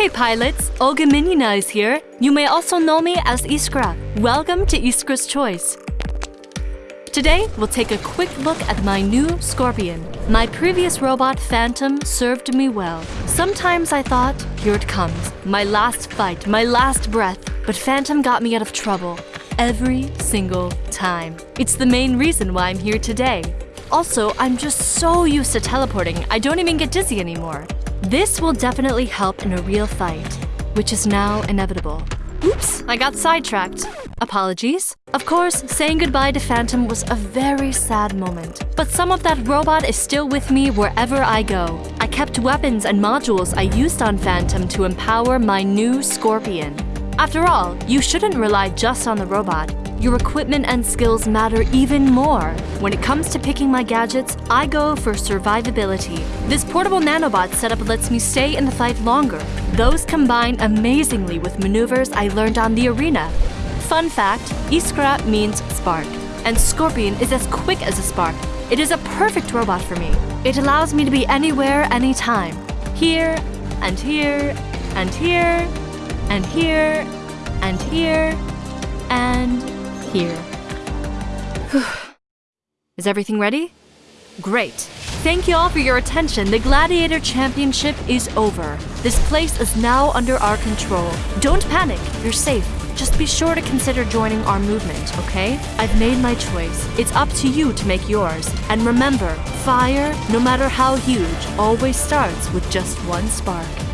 Hey pilots, Olga Minina is here. You may also know me as Iskra. Welcome to Iskra's Choice. Today, we'll take a quick look at my new Scorpion. My previous robot, Phantom, served me well. Sometimes I thought, here it comes, my last fight, my last breath. But Phantom got me out of trouble. Every single time. It's the main reason why I'm here today. Also, I'm just so used to teleporting, I don't even get dizzy anymore. This will definitely help in a real fight, which is now inevitable. Oops, I got sidetracked. Apologies. Of course, saying goodbye to Phantom was a very sad moment. But some of that robot is still with me wherever I go. I kept weapons and modules I used on Phantom to empower my new Scorpion. After all, you shouldn't rely just on the robot. Your equipment and skills matter even more. When it comes to picking my gadgets, I go for survivability. This portable nanobot setup lets me stay in the fight longer. Those combine amazingly with maneuvers I learned on the arena. Fun fact, Iskra means spark, and Scorpion is as quick as a spark. It is a perfect robot for me. It allows me to be anywhere, anytime. Here, and here, and here, and here, and here, and here. Is everything ready? Great. Thank you all for your attention. The Gladiator Championship is over. This place is now under our control. Don't panic. You're safe. Just be sure to consider joining our movement, okay? I've made my choice. It's up to you to make yours. And remember, fire, no matter how huge, always starts with just one spark.